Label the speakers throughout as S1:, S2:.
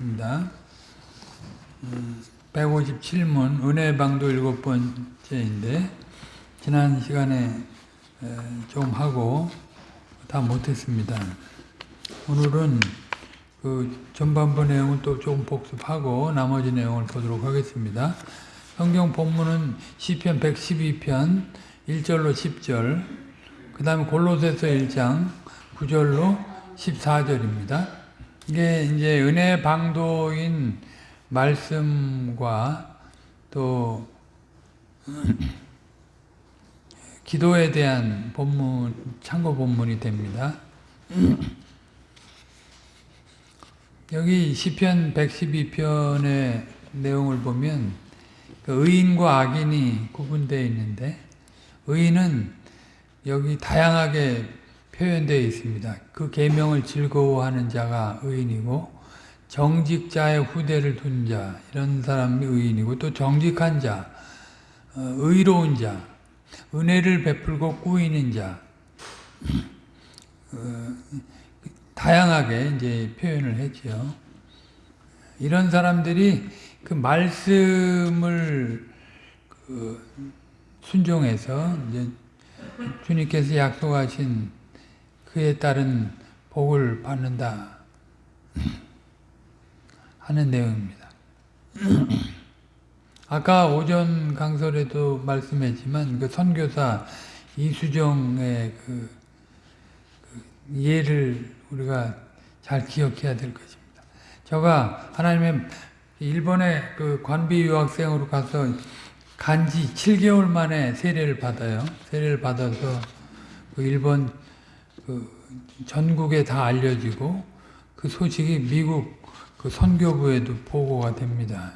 S1: 입니다. 157문 은혜방도 일곱 번째인데 지난 시간에 좀 하고 다 못했습니다. 오늘은 그 전반부 내용을 또 조금 복습하고 나머지 내용을 보도록 하겠습니다. 성경 본문은 시편 112편 1절로 10절 그 다음에 골로새서 1장 9절로 14절입니다. 이게 이제 은혜 방도인 말씀과 또 기도에 대한 본문, 참고 본문이 됩니다. 여기 시편 112편의 내용을 보면 그 의인과 악인이 구분되어 있는데 의인은 여기 다양하게 표현되어 있습니다. 그 계명을 즐거워하는 자가 의인이고 정직자의 후대를 둔 자, 이런 사람이 의인이고 또 정직한 자, 어, 의로운 자, 은혜를 베풀고 꾸이는 자, 어, 다양하게 이제 표현을 했죠. 이런 사람들이 그 말씀을 그 순종해서 이제 주님께서 약속하신 그에 따른 복을 받는다 하는 내용입니다. 아까 오전 강설에도 말씀했지만 그 선교사 이수정의 그, 그 예를 우리가 잘 기억해야 될 것입니다. 저가 하나님의 일본에 그 관비 유학생으로 가서 간지 7개월 만에 세례를 받아요. 세례를 받아서 그 일본 그 전국에 다 알려지고 그 소식이 미국 그 선교부에도 보고가 됩니다.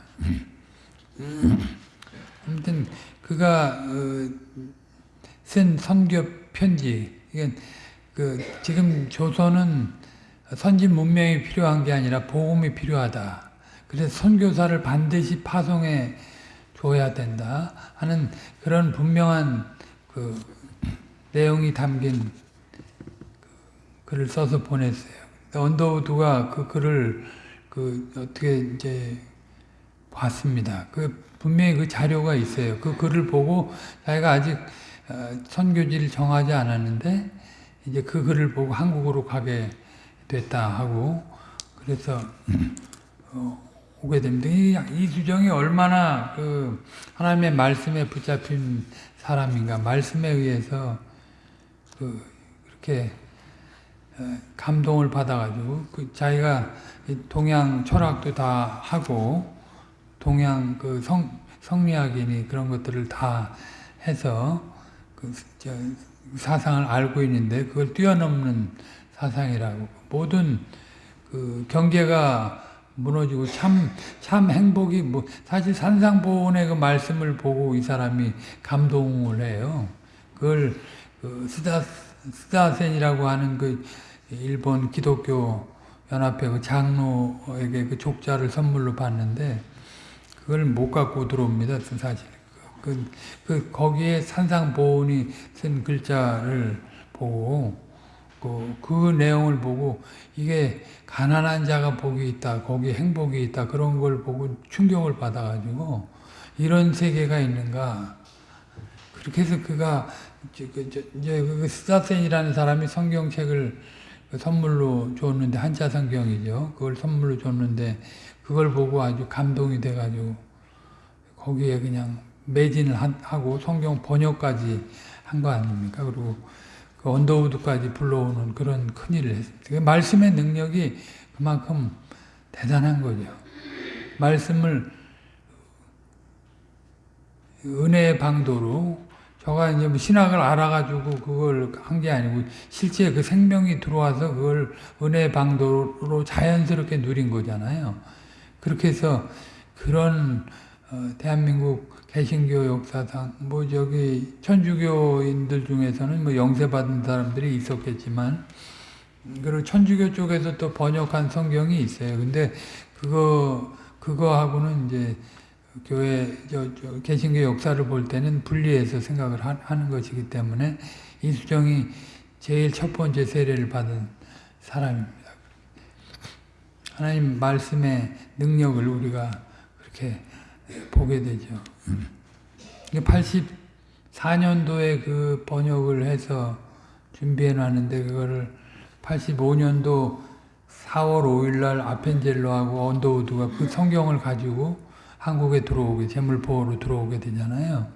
S1: 아무튼 그가 어, 쓴 선교 편지 이건 그 지금 조선은 선진 문명이 필요한 게 아니라 복음이 필요하다. 그래서 선교사를 반드시 파송해 줘야 된다 하는 그런 분명한 그 내용이 담긴 글을 써서 보냈어요. 언더우드가 그 글을 그 어떻게 이제 봤습니다. 그 분명히 그 자료가 있어요. 그 글을 보고 자기가 아직 선교지를 정하지 않았는데 이제 그 글을 보고 한국으로 가게 됐다 하고 그래서 어, 오게 됩니다. 이, 이 수정이 얼마나 그 하나님의 말씀에 붙잡힌 사람인가 말씀에 의해서 그 그렇게 감동을 받아가지고 그 자기가 동양 철학도 다 하고 동양 그 성, 성리학이니 그런 것들을 다 해서 그 사상을 알고 있는데 그걸 뛰어넘는 사상이라고 모든 그 경계가 무너지고 참, 참 행복이, 뭐, 사실 산상보훈의 그 말씀을 보고 이 사람이 감동을 해요. 그걸, 그, 스다, 스다센이라고 하는 그, 일본 기독교 연합회 그 장로에게 그 족자를 선물로 받는데, 그걸 못 갖고 들어옵니다, 사실. 그, 그, 거기에 산상보훈이 쓴 글자를 보고, 그, 그 내용을 보고 이게 가난한 자가 복이 있다, 거기 행복이 있다 그런 걸 보고 충격을 받아가지고 이런 세계가 있는가 그렇게 해서 그가 이제 그 스타센이라는 사람이 성경책을 선물로 줬는데 한자 성경이죠. 그걸 선물로 줬는데 그걸 보고 아주 감동이 돼가지고 거기에 그냥 매진을 하고 성경 번역까지 한 거 아닙니까? 그리고 그 언더우드까지 불러오는 그런 큰일을 했습니다. 그 말씀의 능력이 그만큼 대단한 거죠. 말씀을 은혜의 방도로 저가 이제 뭐 신학을 알아가지고 그걸 한 게 아니고 실제 그 생명이 들어와서 그걸 은혜의 방도로 자연스럽게 누린 거잖아요. 그렇게 해서 그런 어, 대한민국 개신교 역사상 뭐 저기 천주교인들 중에서는 뭐 영세 받은 사람들이 있었겠지만 그리고 천주교 쪽에서 또 번역한 성경이 있어요. 근데 그거 그거하고는 이제 교회 저, 저 개신교 역사를 볼 때는 분리해서 생각을 하, 하는 것이기 때문에 이수정이 제일 첫 번째 세례를 받은 사람입니다. 하나님 말씀의 능력을 우리가 그렇게 보게 되죠. 84년도에 그 번역을 해서 준비해 놨는데 그거를 85년도 4월 5일 날 아펜젤로하고 언더우드가 그 성경을 가지고 한국에 들어오게 재물포로 들어오게 되잖아요.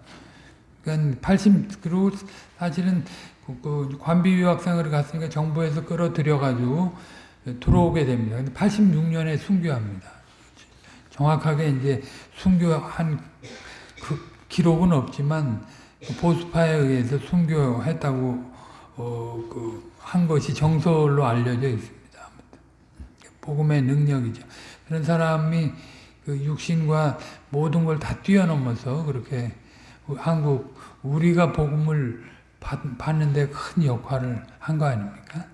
S1: 그러니까 80 그리고 사실은 그, 그 관비 유학생을 갔으니까 정부에서 끌어들여 가지고 들어오게 됩니다. 근데 86년에 순교합니다. 정확하게 이제 순교한 그 기록은 없지만 보수파에 의해서 순교했다고 어, 그 한 것이 정설로 알려져 있습니다. 복음의 능력이죠. 그런 사람이 그 육신과 모든 걸 다 뛰어넘어서 그렇게 한국 우리가 복음을 받, 받는데 큰 역할을 한 거 아닙니까?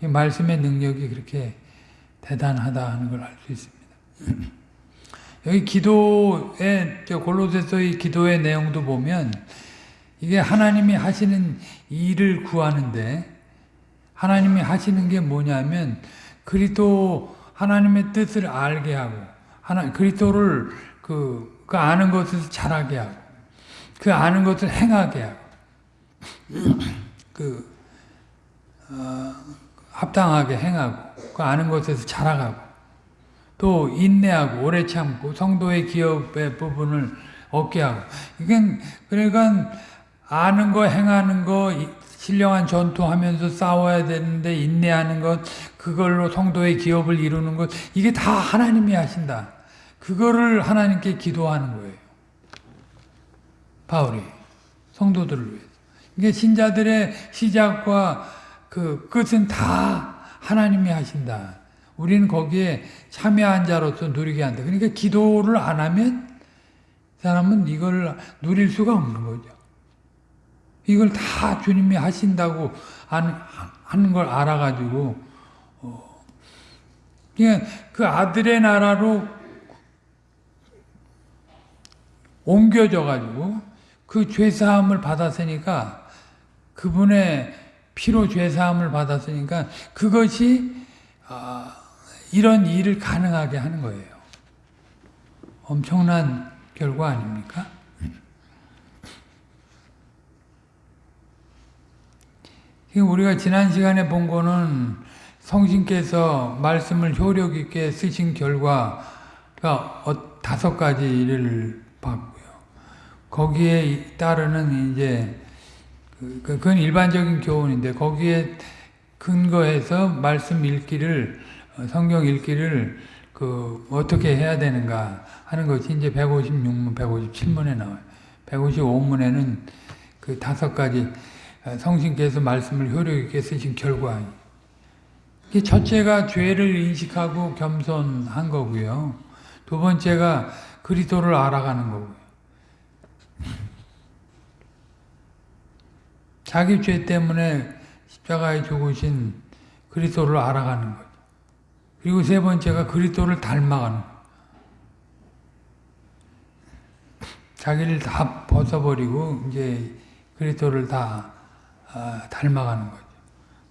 S1: 이 말씀의 능력이 그렇게 대단하다 하는 걸 알 수 있습니다. 여기 기도의 골로새서의 기도의 내용도 보면 이게 하나님이 하시는 일을 구하는데 하나님이 하시는 게 뭐냐면 그리스도 하나님의 뜻을 알게 하고 하나 그리스도를 그, 그 아는 것을 잘하게 하고 그 아는 것을 행하게 하고 그 어, 합당하게 행하고 그 아는 것에서 자라가고 또 인내하고 오래 참고 성도의 기업의 부분을 얻게 하고 이건 그러니까 아는 거 행하는 거 신령한 전투하면서 싸워야 되는데 인내하는 것 그걸로 성도의 기업을 이루는 것 이게 다 하나님이 하신다. 그거를 하나님께 기도하는 거예요. 바울이 성도들을 위해서. 이게 신자들의 시작과 그 끝은 다 하나님이 하신다. 우리는 거기에 참여한 자로서 누리게 한다. 그러니까 기도를 안 하면 사람은 이걸 누릴 수가 없는 거죠. 이걸 다 주님이 하신다고 하는 걸 알아가지고 어, 그냥 그 아들의 나라로 옮겨져 가지고 그 죄사함을 받았으니까 그분의 피로 죄사함을 받았으니까 그것이 아, 이런 일을 가능하게 하는 거예요. 엄청난 결과 아닙니까? 우리가 지난 시간에 본 거는 성신께서 말씀을 효력 있게 쓰신 결과가 어, 다섯 가지를 봤고요. 거기에 따르는 이제 그, 그, 그건 일반적인 교훈인데 거기에 근거해서 말씀 읽기를 어, 성경 읽기를 그 어떻게 해야 되는가 하는 것이 이제 156문, 157문에 나와요. 155문에는 그 다섯 가지 어, 성신께서 말씀을 효력 있게 쓰신 결과. 첫째가 죄를 인식하고 겸손한 거고요. 두 번째가 그리스도를 알아가는 거고요. 자기 죄 때문에 십자가에 죽으신 그리스도를 알아가는 거죠. 그리고 세 번째가 그리스도를 닮아가는. 자기를 다 벗어버리고 이제 그리스도를 다 아, 닮아가는 거죠.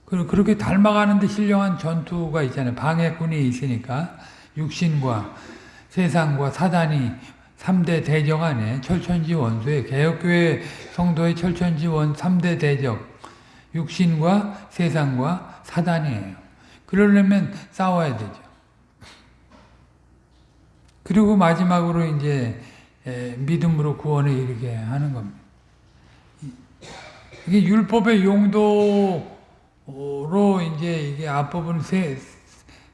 S1: 그리고 그렇게 닮아가는데 신령한 전투가 있잖아요. 방해꾼이 있으니까 육신과 세상과 사단이 3대 대적 안에 철천지 원수의 개혁교회 성도의 철천지 원 3대 대적 육신과 세상과 사단이에요. 그러려면 싸워야 되죠. 그리고 마지막으로 이제 믿음으로 구원에 이르게 하는 겁니다. 이게 율법의 용도로 이제 이게 앞부분 세,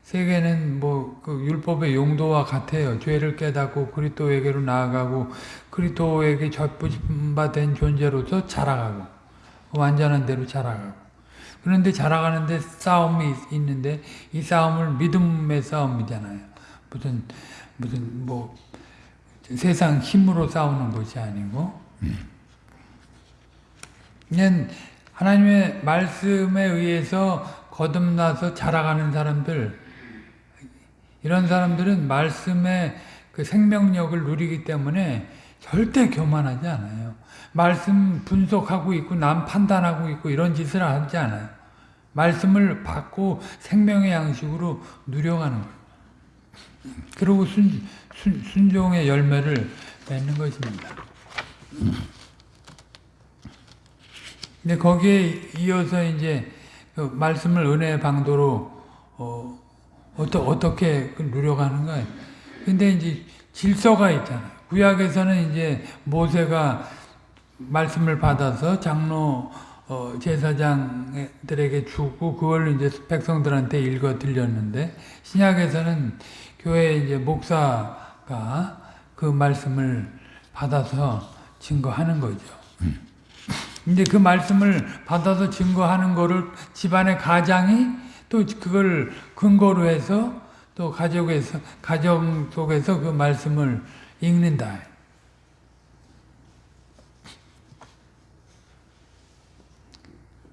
S1: 세 개는 뭐 그 율법의 용도와 같아요. 죄를 깨닫고 그리스도에게로 나아가고 그리스도에게 접붙임받은 존재로서 자라가고 완전한 대로 자라가고 그런데 자라가는데 싸움이 있는데 이 싸움을 믿음의 싸움이잖아요. 무슨 무슨 뭐 세상 힘으로 싸우는 것이 아니고 그냥 하나님의 말씀에 의해서 거듭나서 자라가는 사람들 이런 사람들은 말씀의 그 생명력을 누리기 때문에 절대 교만하지 않아요. 말씀 분석하고 있고 남 판단하고 있고 이런 짓을 하지 않아요. 말씀을 받고 생명의 양식으로 누려가는 거예요. 그리고 순, 순, 순종의 열매를 맺는 것입니다. 근데 거기에 이어서 이제 그 말씀을 은혜의 방도로 어, 어떠, 어떻게 그 누려가는가. 근데 이제 질서가 있잖아요. 구약에서는 이제 모세가 말씀을 받아서 장로 어, 제사장들에게 주고 그걸 이제 백성들한테 읽어 들렸는데 신약에서는 교회 이제 목사가 그 말씀을 받아서 증거하는 거죠. 근데 그 말씀을 받아서 증거하는 거를 집안의 가장이 또 그걸 근거로 해서 또 가족에서 가정 속에서 그 말씀을 읽는다.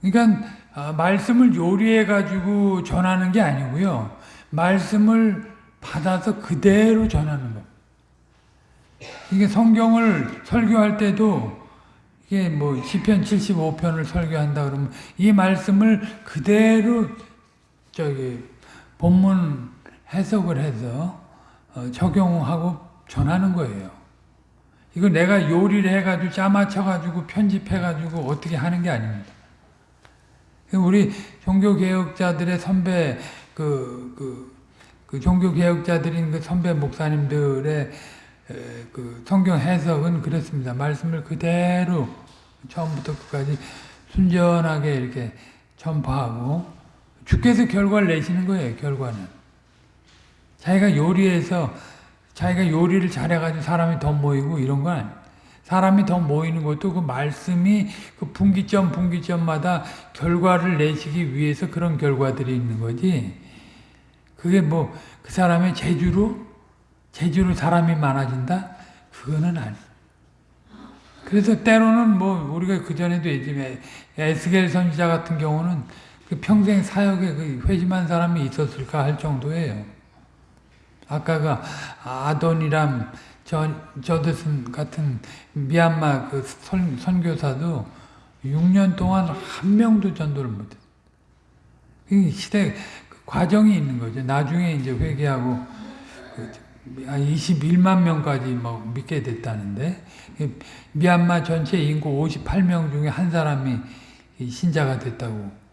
S1: 그러니까 아, 말씀을 요리해 가지고 전하는 게 아니고요. 말씀을 받아서 그대로 전하는 거. 이게 성경을 설교할 때도 이게 뭐 시편 75편을 설교한다 그러면 이 말씀을 그대로 저기 본문 해석을 해서 어, 적용하고 전하는 거예요. 이거 내가 요리를 해가지고 짜맞춰가지고 편집해가지고 어떻게 하는 게 아닙니다. 우리 종교개혁자들의 선배, 그, 그, 그 종교개혁자들인 그 선배 목사님들의 그 성경 해석은 그렇습니다. 말씀을 그대로 처음부터 끝까지 순전하게 이렇게 전파하고 주께서 결과를 내시는 거예요. 결과는. 자기가 요리해서 자기가 요리를 잘해가지고 사람이 더 모이고 이런 건. 사람이 더 모이는 것도 그 말씀이 그 분기점 분기점마다 결과를 내시기 위해서 그런 결과들이 있는 거지. 그게 뭐 그 사람의 재주로 재주로 사람이 많아진다? 그거는 아니. 그래서 때로는 뭐 우리가 그 전에도 얘기했지만 에스겔 선지자 같은 경우는 그 평생 사역에 그 회심한 사람이 있었을까 할 정도예요. 아까가 아돈이람 저, 저드슨 같은 미얀마 그 선, 선교사도 6년 동안 한 명도 전도를 못했어요. 그 시대 그 과정이 있는 거죠. 나중에 이제 회개하고 그 21만 명까지 막 믿게 됐다는데 미얀마 전체 인구 58명 중에 한 사람이 신자가 됐다고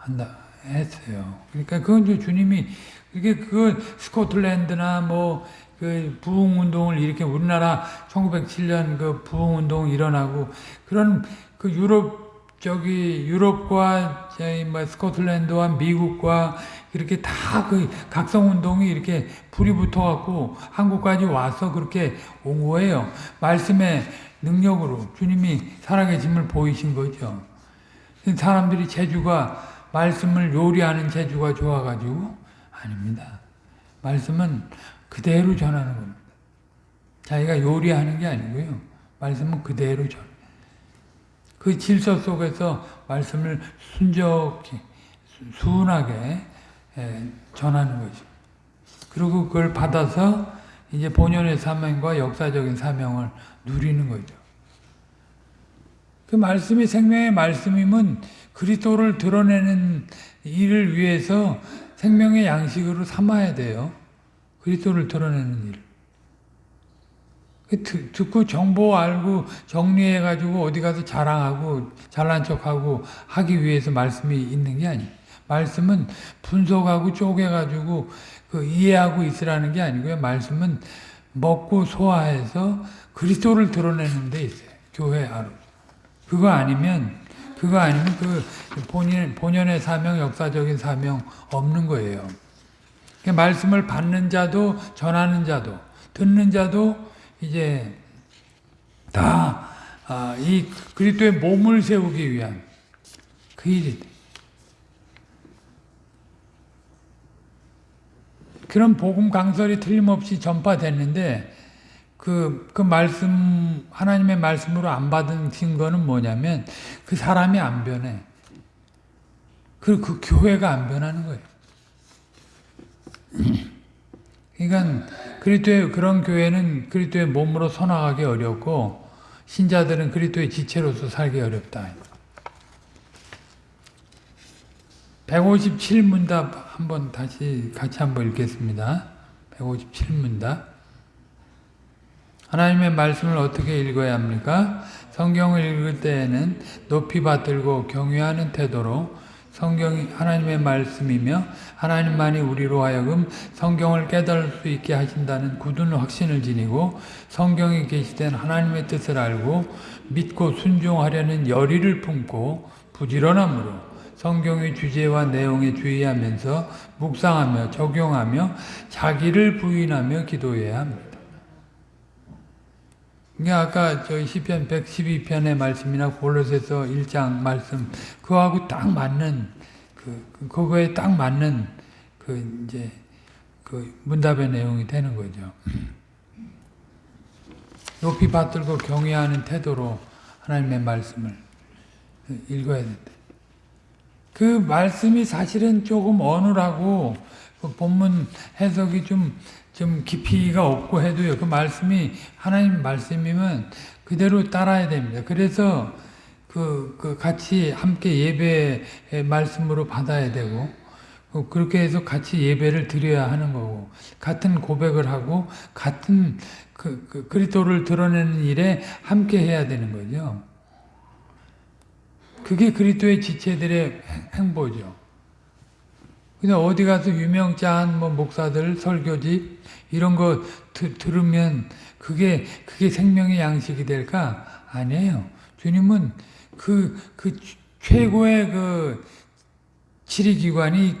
S1: 한다 했어요. 그러니까 그건 주님이 이게 그 스코틀랜드나 뭐 그 부흥 운동을 이렇게 우리나라 1907년 그 부흥 운동 일어나고 그런 그 유럽 저기 유럽과 저희 뭐 스코틀랜드와 미국과 이렇게 다 그 각성 운동이 이렇게 불이 붙어 갖고 한국까지 와서 그렇게 온 거예요. 말씀의 능력으로 주님이 살아계심을 보이신 거죠. 사람들이 재주가 말씀을 요리하는 재주가 좋아가지고 아닙니다. 말씀은 그대로 전하는 겁니다. 자기가 요리하는 게 아니고요. 말씀은 그대로 전. 그 질서 속에서 말씀을 순적히 순하게 전하는 거죠. 그리고 그걸 받아서 이제 본연의 사명과 역사적인 사명을 누리는 거죠. 그 말씀이 생명의 말씀이면 그리스도를 드러내는 일을 위해서 생명의 양식으로 삼아야 돼요. 그리스도를 드러내는 일. 그 듣고 정보 알고 정리해가지고 어디 가서 자랑하고 잘난 척하고 하기 위해서 말씀이 있는 게 아니에요. 말씀은 분석하고 쪼개가지고 그 이해하고 있으라는 게 아니고요. 말씀은 먹고 소화해서 그리스도를 드러내는 데 있어요. 교회 안으로. 그거 아니면 그거 아니면 그 본인 본연의 사명, 역사적인 사명 없는 거예요. 말씀을 받는 자도 전하는 자도 듣는 자도 이제 다이 아, 그리스도의 몸을 세우기 위한 그 일이 그런 복음 강설이 틀림없이 전파됐는데 그, 그 말씀, 하나님의 말씀으로 안 받은 증거는 뭐냐면 그 사람이 안 변해. 그, 그 교회가 안 변하는 거예요. 그러니까 그리스도의 그런 교회는 그리스도의 몸으로 선화하기 어렵고 신자들은 그리스도의 지체로서 살기 어렵다. 157문답 한번 다시 같이 한번 읽겠습니다. 157문답. 하나님의 말씀을 어떻게 읽어야 합니까? 성경을 읽을 때에는 높이 받들고 경외하는 태도로 성경이 하나님의 말씀이며 하나님만이 우리로 하여금 성경을 깨달을 수 있게 하신다는 굳은 확신을 지니고 성경에 계시된 하나님의 뜻을 알고 믿고 순종하려는 열의를 품고 부지런함으로 성경의 주제와 내용에 주의하면서 묵상하며 적용하며 자기를 부인하며 기도해야 합니다. 이게 아까 저희 시편 112편의 말씀이나 골로새서 1장 말씀 그거하고 딱 맞는 그 그- 그거에 딱 맞는 그 이제 그 문답의 내용이 되는 거죠. 높이 받들고 경외하는 태도로 하나님의 말씀을 읽어야 된다. 그 말씀이 사실은 조금 어눌하고 그 본문 해석이 좀, 좀 깊이가 없고 해도요. 그 말씀이 하나님 말씀이면 그대로 따라야 됩니다. 그래서 그, 그 같이 함께 예배의 말씀으로 받아야 되고 어, 그렇게 해서 같이 예배를 드려야 하는 거고 같은 고백을 하고 같은 그, 그 그리스도를 드러내는 일에 함께 해야 되는 거죠. 그게 그리스도의 지체들의 행- 행보죠. 근데 어디 가서 유명자한 뭐 목사들 설교집 이런 거 드, 들으면 그게 그게 생명의 양식이 될까? 아니에요. 주님은 그, 그 최고의 그 치리기관이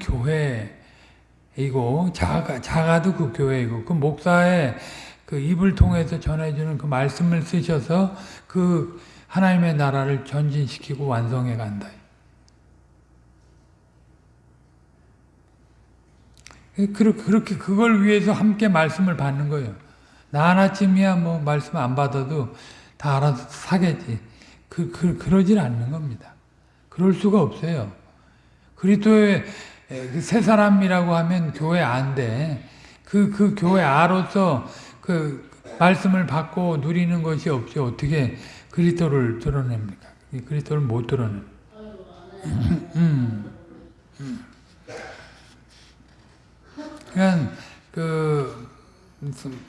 S1: 교회이고 자가, 자가도 그 교회이고 그 목사의 그 입을 통해서 전해주는 그 말씀을 쓰셔서 그 하나님의 나라를 전진시키고 완성해 간다. 그렇게, 그렇게 그걸 위해서 함께 말씀을 받는 거예요. 나 하나쯤이야 뭐 말씀 안 받아도 다 알아서 사겠지. 그, 그, 그러질 않는 겁니다. 그럴 수가 없어요. 그리스도의 그새 사람이라고 하면 교회 안 돼. 그, 그 교회 아로서 그 말씀을 받고 누리는 것이 없이 어떻게 그리스도를 드러냅니까? 이 그리스도를 못 드러내. 음. 음. 그러니까 그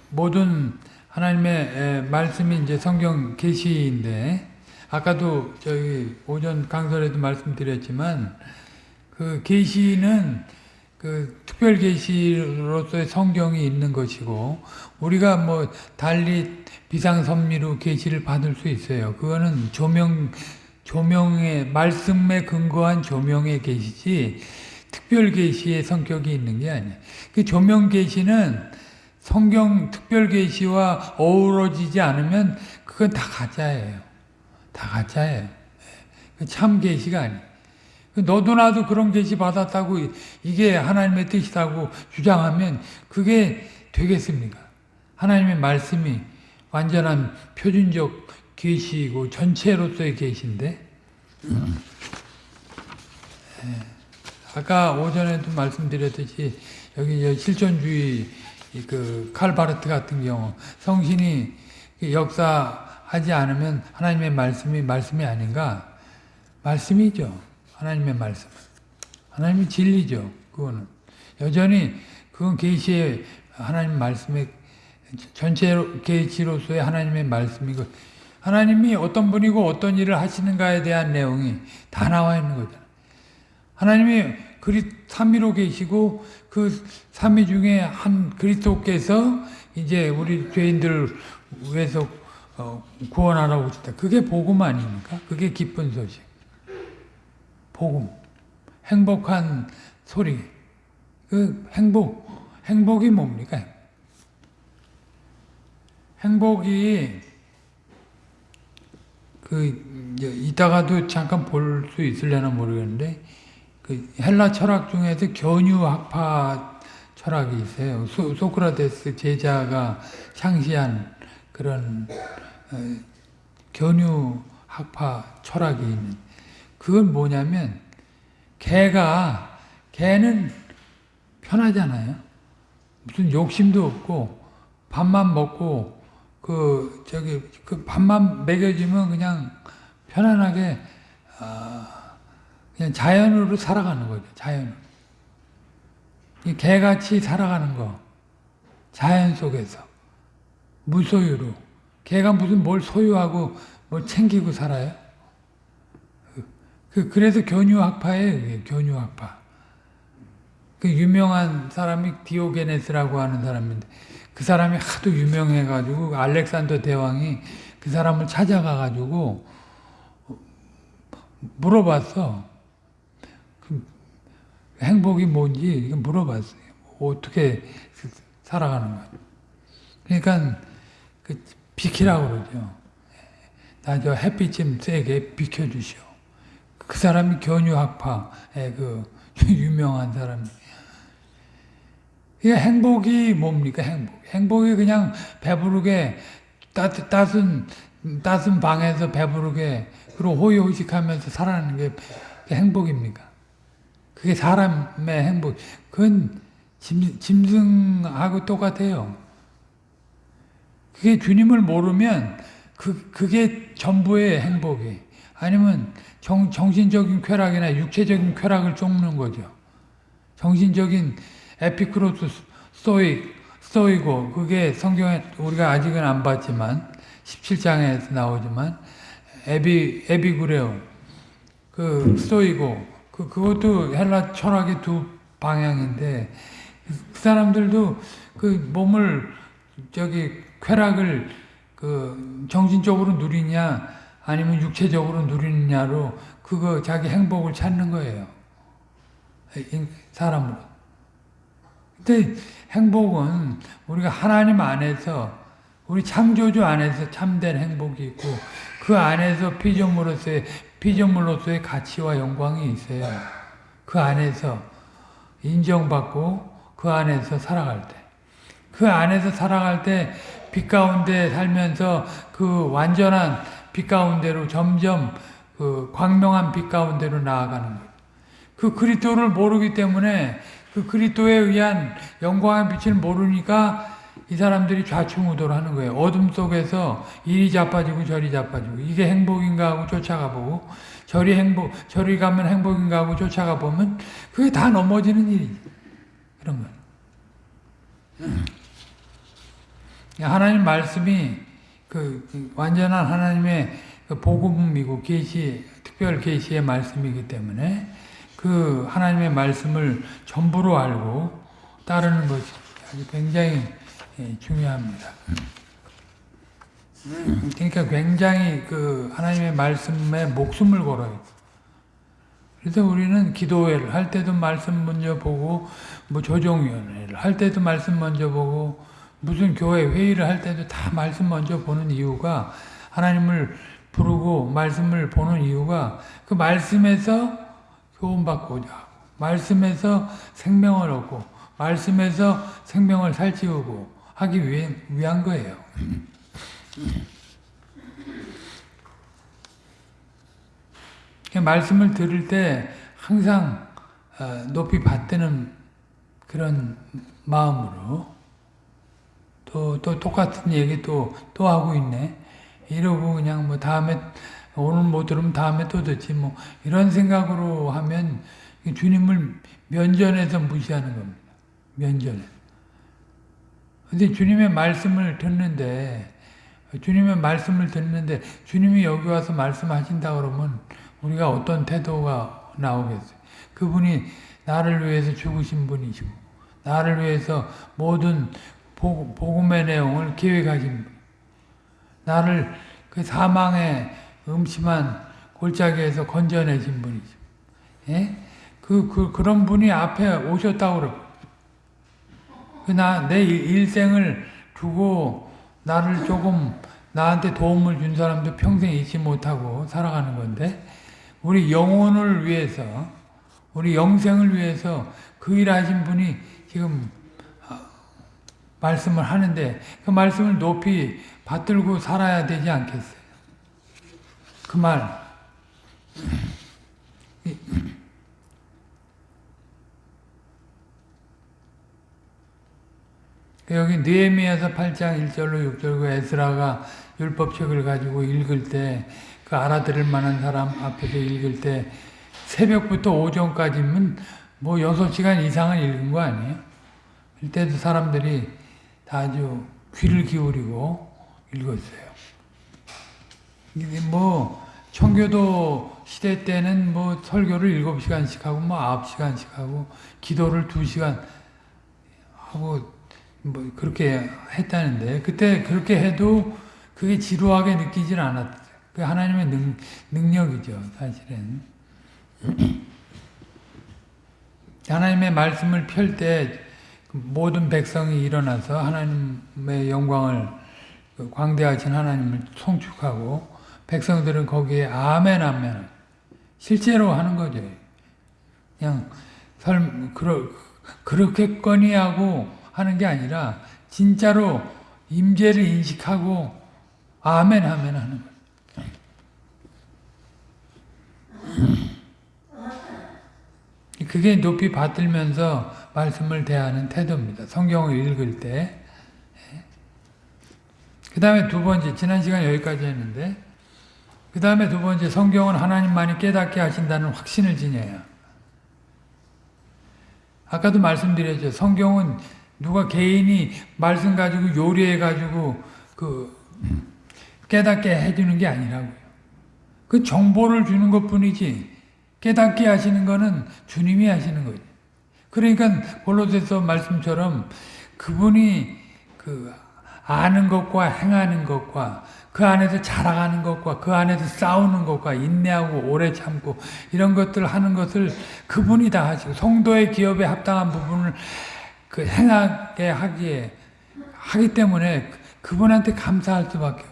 S1: 모든 하나님의 에, 말씀이 이제 성경 계시인데 아까도 저희 오전 강설에도 말씀드렸지만 그 계시는 그 특별 계시로서의 성경이 있는 것이고 우리가 뭐 달리 비상선미로 계시를 받을 수 있어요. 그거는 조명 조명의 말씀에 근거한 조명의 계시지 특별 계시의 성격이 있는 게 아니에요. 그 조명 계시는 성경 특별 계시와 어우러지지 않으면 그건 다 가짜예요. 다 가짜예요. 그참 계시가 아니에요. 너도 나도 그런 계시 받았다고 이게 하나님의 뜻이라고 주장하면 그게 되겠습니까? 하나님의 말씀이 완전한 표준적 계시이고 전체로서의 계시인데 아까 오전에도 말씀드렸듯이 여기 실존주의 그 칼바르트 같은 경우 성신이 역사하지 않으면 하나님의 말씀이 말씀이 아닌가? 말씀이죠. 하나님의 말씀. 하나님의 진리죠. 그거는 여전히 그건 계시의 하나님 말씀의 전체 계시로서의 하나님의 말씀이고 하나님이 어떤 분이고 어떤 일을 하시는가에 대한 내용이 다 나와 있는 거잖아요. 하나님이 그리 삼위로 계시고 그 삼위 중에 한 그리스도께서 이제 우리 죄인들을 위해서 어, 구원하라고 오셨다. 그게 복음 아닙니까? 그게 기쁜 소식. 복음. 행복한 소리. 그 행복. 행복이 뭡니까? 행복이 그 이따가도 잠깐 볼 수 있을려나 모르겠는데 그 헬라 철학 중에서 견유학파 철학이 있어요. 소, 소크라테스 제자가 창시한 그런 어, 견유학파 철학이 있는. 그건 뭐냐면 개가 개는 편하잖아요. 무슨 욕심도 없고 밥만 먹고 그 저기 그 밥만 먹여주면 그냥 편안하게 아, 그냥 자연으로 살아가는 거죠. 자연으로. 이 개같이 살아가는 거. 자연 속에서. 무소유로. 개가 무슨 뭘 소유하고 뭘 챙기고 살아요? 그, 그래서 교류학파예요. 교류학파. 그 유명한 사람이 디오게네스라고 하는 사람인데 그 사람이 하도 유명해가지고 알렉산더 대왕이 그 사람을 찾아가가지고 물어봤어. 그 행복이 뭔지 물어봤어요. 어떻게 살아가는 거야. 그러니까 그 비키라고 그러죠. 나 저 햇빛 좀 세게 비켜주시오. 그 사람이 견유학파의 그 유명한 사람이. 이게 행복이 뭡니까 행복? 행복이 그냥 배부르게 따뜻, 따순 따순 방에서 배부르게 그리고 호의호식하면서 살아가는 게 행복입니까? 그게 사람의 행복. 그건 짐, 짐승하고 똑같아요. 그게 주님을 모르면 그, 그게 전부의 행복이. 아니면 정, 정신적인 쾌락이나 육체적인 쾌락을 쫓는 거죠. 정신적인 에피크로스 스토익, 스토이고, 그게 성경에 우리가 아직은 안 봤지만, 17장에서 나오지만, 에비, 에비구레오, 그, 스토이고, 그, 그것도 헬라 철학의 두 방향인데, 그 사람들도 그 몸을, 저기, 쾌락을, 그, 정신적으로 누리냐, 아니면 육체적으로 누리느냐로, 그거 자기 행복을 찾는 거예요. 사람으로. 근데 행복은 우리가 하나님 안에서 우리 창조주 안에서 참된 행복이 있고 그 안에서 피조물로서의 피조물로서의 가치와 영광이 있어요. 그 안에서 인정받고 그 안에서 살아갈 때. 그 안에서 살아갈 때 빛 가운데 살면서 그 완전한 빛 가운데로 점점 그 광명한 빛 가운데로 나아가는 거예요. 그 그리스도를 모르기 때문에 그 그리스도에 의한 영광의 빛을 모르니까 이 사람들이 좌충우돌 하는 거예요. 어둠 속에서 이리 자빠지고 저리 자빠지고 이게 행복인가 하고 쫓아가 보고 저리 행복 저리 가면 행복인가 하고 쫓아가 보면 그게 다 넘어지는 일이지. 그런 거. 하나님 말씀이 그 완전한 하나님의 그 복음이고 계시 특별 계시의 말씀이기 때문에 그 하나님의 말씀을 전부로 알고 따르는 것이 아주 굉장히 예, 중요합니다. 그러니까 굉장히 그 하나님의 말씀에 목숨을 걸어요. 그래서 우리는 기도회를 할 때도 말씀 먼저 보고 뭐 조정위원회를 할 때도 말씀 먼저 보고 무슨 교회 회의를 할 때도 다 말씀 먼저 보는 이유가 하나님을 부르고 말씀을 보는 이유가 그 말씀에서 교훈받고자 말씀에서 생명을 얻고 말씀에서 생명을 살찌우고 하기 위해, 위한 거예요. 말씀을 들을 때 항상 어, 높이 받드는 그런 마음으로 또, 또 똑같은 얘기 또, 또 하고 있네. 이러고 그냥 뭐 다음에 오늘 못 들으면 다음에 또 듣지 뭐 이런 생각으로 하면 주님을 면전에서 무시하는 겁니다. 면전에. 근데 주님의 말씀을 듣는데 주님의 말씀을 듣는데 주님이 여기 와서 말씀하신다 그러면 우리가 어떤 태도가 나오겠어요? 그분이 나를 위해서 죽으신 분이시고 나를 위해서 모든 복음의 내용을 계획하신 분. 나를 그 사망의 음침한 골짜기에서 건져내신 분이죠. 예? 그, 그, 그런 분이 앞에 오셨다고 그러고. 그 나, 내 일생을 두고 나를 조금 나한테 도움을 준 사람도 평생 잊지 못하고 살아가는 건데, 우리 영혼을 위해서, 우리 영생을 위해서 그 일 하신 분이 지금 어, 말씀을 하는데, 그 말씀을 높이 받들고 살아야 되지 않겠어요? 그 말. 여기 느헤미야서 8장 1절로 6절 그 에스라가 율법책을 가지고 읽을 때 그 알아들을 만한 사람 앞에서 읽을 때 새벽부터 오전까지면 뭐 6시간 이상은 읽은 거 아니에요? 이때도 사람들이 다 아주 귀를 기울이고 읽었어요. 이게 뭐 청교도 시대 때는 뭐 설교를 7시간씩 하고 뭐 9시간씩 하고 기도를 2시간 하고 뭐 그렇게 했다는데 그때 그렇게 해도 그게 지루하게 느끼질 않았어요. 그 하나님의 능, 능력이죠, 사실은. 하나님의 말씀을 펼 때 모든 백성이 일어나서 하나님의 영광을 그 광대하신 하나님을 송축하고 백성들은 거기에 아멘 아멘 실제로 하는 거죠. 그냥 설 그러, 그렇게거니 하고 하는 게 아니라 진짜로 임재를 인식하고 아멘 아멘 하는 거예요. 그게 높이 받들면서 말씀을 대하는 태도입니다. 성경을 읽을 때. 그 다음에 두 번째, 지난 시간 여기까지 했는데, 그 다음에 두 번째, 성경은 하나님만이 깨닫게 하신다는 확신을 지녀야. 아까도 말씀드렸죠. 성경은 누가 개인이 말씀 가지고 요리해 가지고 그 깨닫게 해주는 게 아니라고요. 그 정보를 주는 것 뿐이지 깨닫게 하시는 거는 주님이 하시는 거죠. 그러니까 골로새서 말씀처럼 그분이 그 아는 것과 행하는 것과 그 안에서 자라가는 것과 그 안에서 싸우는 것과 인내하고 오래 참고 이런 것들 하는 것을 그분이 다 하시고 성도의 기업에 합당한 부분을 그 행하게 하기에 하기 때문에 그분한테 감사할 수밖에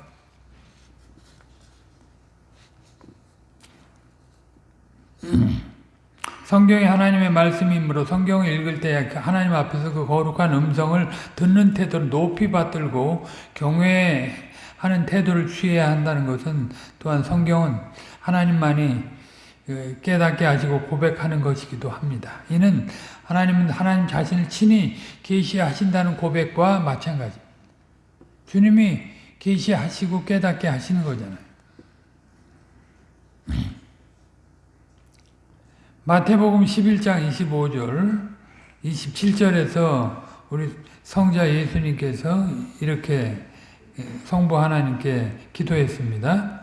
S1: 없어요. 성경이 하나님의 말씀이므로 성경을 읽을 때 하나님 앞에서 그 거룩한 음성을 듣는 태도를 높이 받들고 경외하는 태도를 취해야 한다는 것은 또한 성경은 하나님만이 그 깨닫게 하시고 고백하는 것이기도 합니다. 이는 하나님은 하나님 자신을 친히 계시하신다는 고백과 마찬가지. 주님이 계시하시고 깨닫게 하시는 거잖아요. 마태복음 11장 25절, 27절에서 우리 성자 예수님께서 이렇게 성부 하나님께 기도했습니다.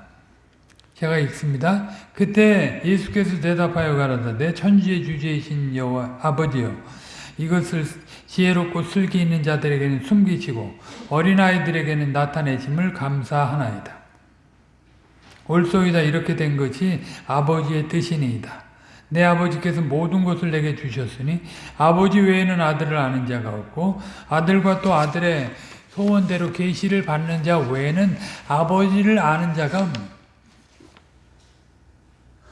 S1: 제가 읽습니다. 그때 예수께서 대답하여 가라사대 천지의 주제이신 여호와 아버지여 이것을 지혜롭고 슬기 있는 자들에게는 숨기시고 어린아이들에게는 나타내심을 감사하나이다. 옳소이다 이렇게 된 것이 아버지의 뜻이니이다. 내 아버지께서 모든 것을 내게 주셨으니 아버지 외에는 아들을 아는 자가 없고 아들과 또 아들의 소원대로 계시를 받는 자 외에는 아버지를 아는 자가 없는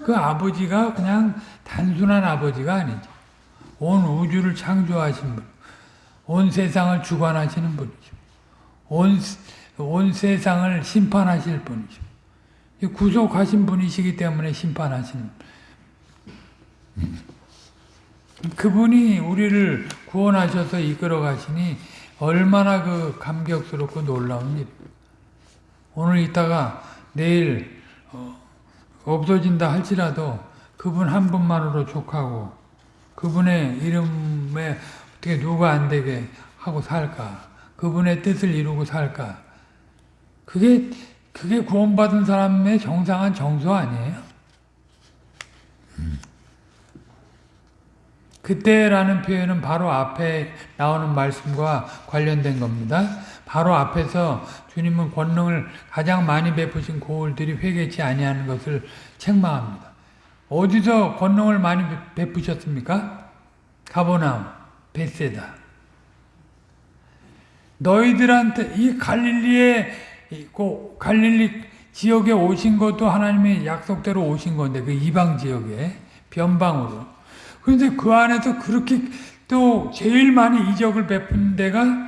S1: 그 아버지가 그냥 단순한 아버지가 아니죠. 온 우주를 창조하신 분, 온 세상을 주관하시는 분이죠. 온, 온 세상을 심판하실 분이죠. 구속하신 분이시기 때문에 심판하시는 그분이 우리를 구원하셔서 이끌어 가시니 얼마나 그 감격스럽고 놀라운 일. 오늘 있다가 내일 어, 없어진다 할지라도 그분 한 분만으로 족하고 그분의 이름에 어떻게 누가 안 되게 하고 살까? 그분의 뜻을 이루고 살까? 그게 그게 구원받은 사람의 정상한 정서 아니에요? 그때라는 표현은 바로 앞에 나오는 말씀과 관련된 겁니다. 바로 앞에서 주님은 권능을 가장 많이 베푸신 고울들이 회개치 아니하는 것을 책망합니다. 어디서 권능을 많이 베푸셨습니까? 가보나움, 베세다. 너희들한테 이 갈릴리에 그 갈릴리 지역에 오신 것도 하나님의 약속대로 오신 건데 그 이방 지역에 변방으로 그런데 그 안에서 그렇게 또 제일 많이 이적을 베푼 데가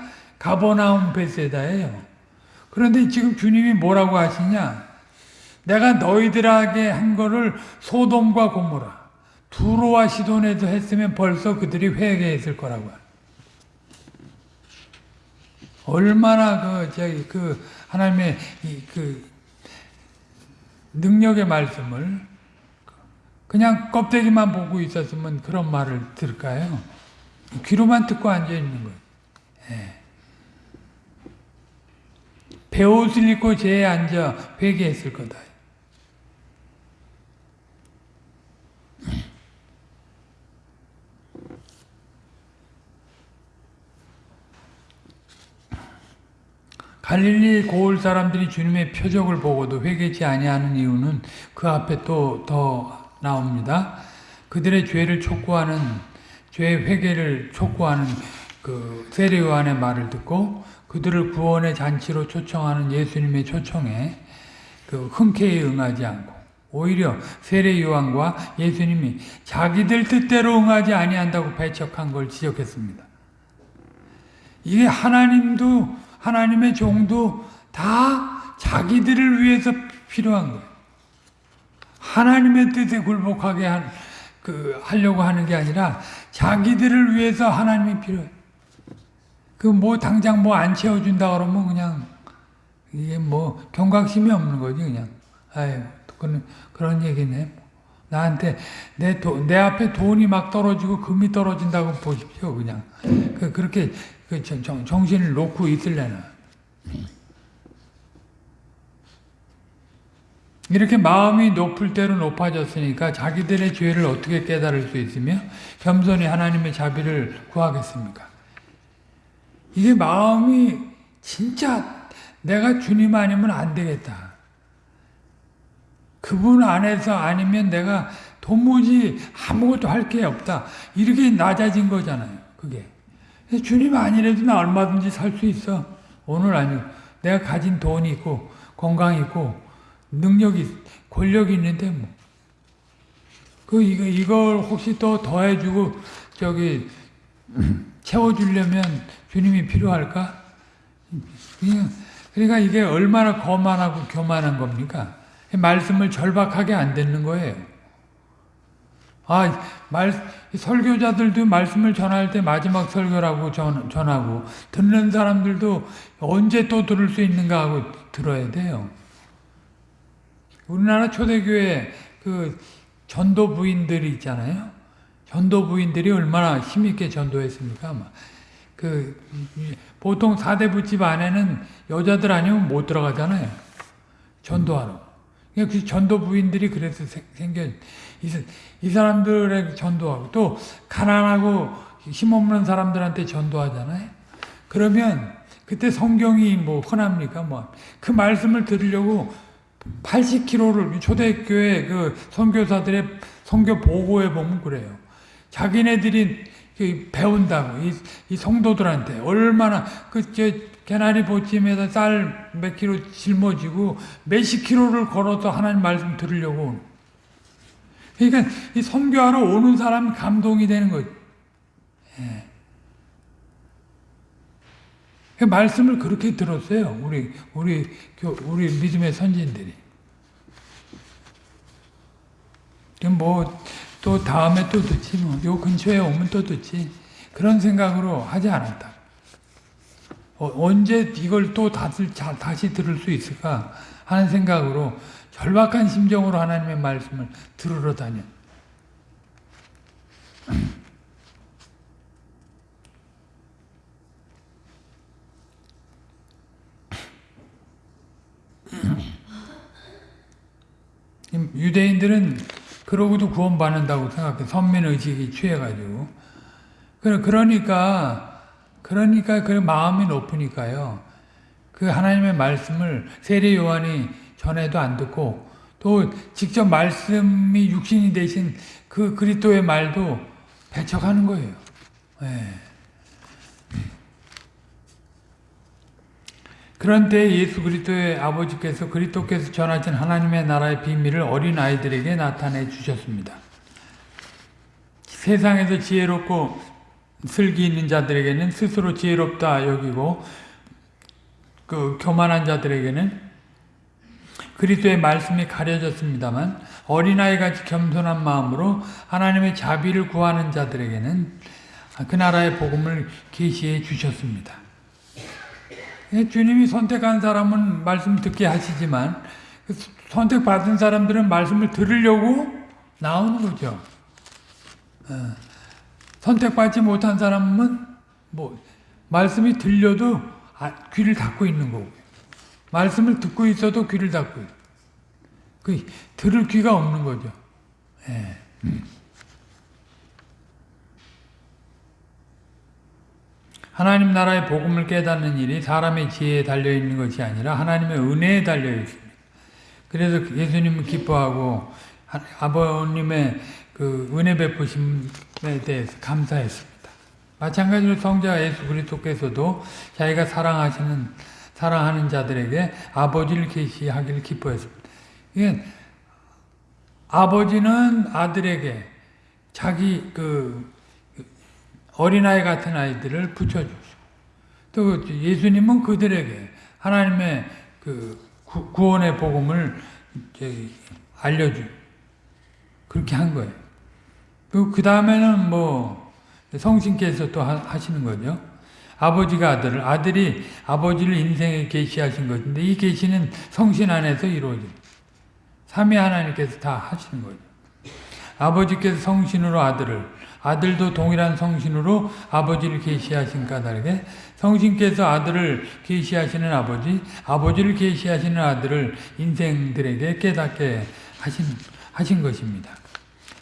S1: 가버나움 베세다예요. 그런데 지금 주님이 뭐라고 하시냐? 내가 너희들에게 한 거를 소돔과 고모라 두로와 시돈에도 했으면 벌써 그들이 회개했을 거라고. 얼마나 그 저기 그 하나님의 그 능력의 말씀을 그냥 껍데기만 보고 있었으면 그런 말을 들을까요? 귀로만 듣고 앉아 있는 거예요. 예. 배옷을 입고 제에 앉아 회개했을 거다. 갈릴리 고을 사람들이 주님의 표적을 보고도 회개치 아니하는 이유는 그 앞에 또 더 나옵니다. 그들의 죄를 촉구하는 죄 회개를 촉구하는 그 세례 요한의 말을 듣고 그들을 구원의 잔치로 초청하는 예수님의 초청에 그 흔쾌히 응하지 않고 오히려 세례 요한과 예수님이 자기들 뜻대로 응하지 아니한다고 배척한 걸 지적했습니다. 이게 하나님도 하나님의 종도 다 자기들을 위해서 필요한 거예요. 하나님의 뜻에 굴복하게 한, 그, 하려고 하는 게 아니라 자기들을 위해서 하나님이 필요해. 그 뭐 당장 뭐 안 채워준다 그러면 그냥 이게 뭐 경각심이 없는 거지 그냥. 아유 그런 그런 얘기네. 나한테 내, 도, 내 앞에 돈이 막 떨어지고 금이 떨어진다고 보십시오 그냥. 그 그렇게 그 정, 정신을 놓고 있을래나. 이렇게 마음이 높을 대로 높아졌으니까 자기들의 죄를 어떻게 깨달을 수 있으며 겸손히 하나님의 자비를 구하겠습니까? 이게 마음이 진짜 내가 주님 아니면 안 되겠다. 그분 안에서 아니면 내가 도무지 아무것도 할 게 없다. 이렇게 낮아진 거잖아요. 그게. 주님 아니래도 나 얼마든지 살 수 있어. 오늘 아니고 내가 가진 돈이 있고 건강이 있고 능력이 권력이 있는데 뭐. 그 이거 이걸 혹시 또 더해주고 저기 채워주려면 주님이 필요할까? 그러니까 이게 얼마나 거만하고 교만한 겁니까? 말씀을 절박하게 안 듣는 거예요. 아, 말, 설교자들도 말씀을 전할 때 마지막 설교라고 전, 전하고, 듣는 사람들도 언제 또 들을 수 있는가 하고 들어야 돼요. 우리나라 초대교회 그 전도 부인들이 있잖아요. 전도 부인들이 얼마나 힘있게 전도했습니까? 그, 보통 사대부집 안에는 여자들 아니면 못 들어가잖아요. 전도하러. 그 전도 부인들이 그래서 생겨, 이, 이 사람들에게 전도하고, 또, 가난하고 힘없는 사람들한테 전도하잖아요. 그러면, 그때 성경이 뭐, 흔합니까? 뭐, 그 말씀을 들으려고 80km를, 초대교회 그 선교사들의 선교 보고에 보면 그래요. 자기네들이 배운다고, 이, 이 성도들한테 얼마나, 그, 저, 개나리 보침에다 쌀몇 킬로 짊어지고 몇십 킬로를 걸어서 하나님 말씀 들으려고. 그러니까 이 선교하러 오는 사람 감동이 되는. 예. 그 말씀을 그렇게 들었어요. 우리 우리 우리 믿음의 선진들이. 뭐 또 다음에 또 듣지 뭐. 요 근처에 오면 또 듣지. 그런 생각으로 하지 않았다. 어, 언제 이걸 또 다시, 다시 들을 수 있을까 하는 생각으로 절박한 심정으로 하나님의 말씀을 들으러 다녀. 유대인들은 그러고도 구원받는다고 생각해. 선민의식이 취해가지고. 그러니까, 그러니까 그 마음이 높으니까요. 그 하나님의 말씀을 세례 요한이 전에도 안 듣고 또 직접 말씀이 육신이 되신 그 그리스도의 말도 배척하는 거예요. 네. 그런데 예수 그리스도의 아버지께서 그리스도께서 전하신 하나님의 나라의 비밀을 어린 아이들에게 나타내 주셨습니다. 세상에서 지혜롭고 슬기 있는 자들에게는 스스로 지혜롭다 여기고 그 교만한 자들에게는 그리스도의 말씀이 가려졌습니다만 어린아이같이 겸손한 마음으로 하나님의 자비를 구하는 자들에게는 그 나라의 복음을 계시해 주셨습니다. 예, 주님이 선택한 사람은 말씀 듣게 하시지만 그 선택받은 사람들은 말씀을 들으려고 나오는 거죠. 어. 선택받지 못한 사람은 뭐 말씀이 들려도 아, 귀를 닫고 있는 거고 말씀을 듣고 있어도 귀를 닫고 있. 그 들을 귀가 없는 거죠. 예. 하나님 나라의 복음을 깨닫는 일이 사람의 지혜에 달려 있는 것이 아니라 하나님의 은혜에 달려 있습니다. 그래서 예수님을 기뻐하고 하- 아버님의 그 은혜 베푸심에 대해서 감사했습니다. 마찬가지로 성자 예수 그리스도께서도 자기가 사랑하시는 사랑하는 자들에게 아버지를 계시하기를 기뻐했습니다. 이게 아버지는 아들에게 자기 그 어린아이 같은 아이들을 붙여주시고 또 예수님은 그들에게 하나님의 그 구- 구원의 복음을 알려주 그렇게 한 거예요. 그 다음에는 뭐 성신께서 또 하- 하시는 거죠. 아버지가 아들을 아들이 아버지를 인생에 계시하신 것인데 이 계시는 성신 안에서 이루어집니다. 삼위 하나님께서 다 하시는 거죠. 아버지께서 성신으로 아들을 아들도 동일한 성신으로 아버지를 계시하신 까닭에 성신께서 아들을 계시하시는 아버지 아버지를 계시하시는 아들을 인생들에게 깨닫게 하신 하신 것입니다.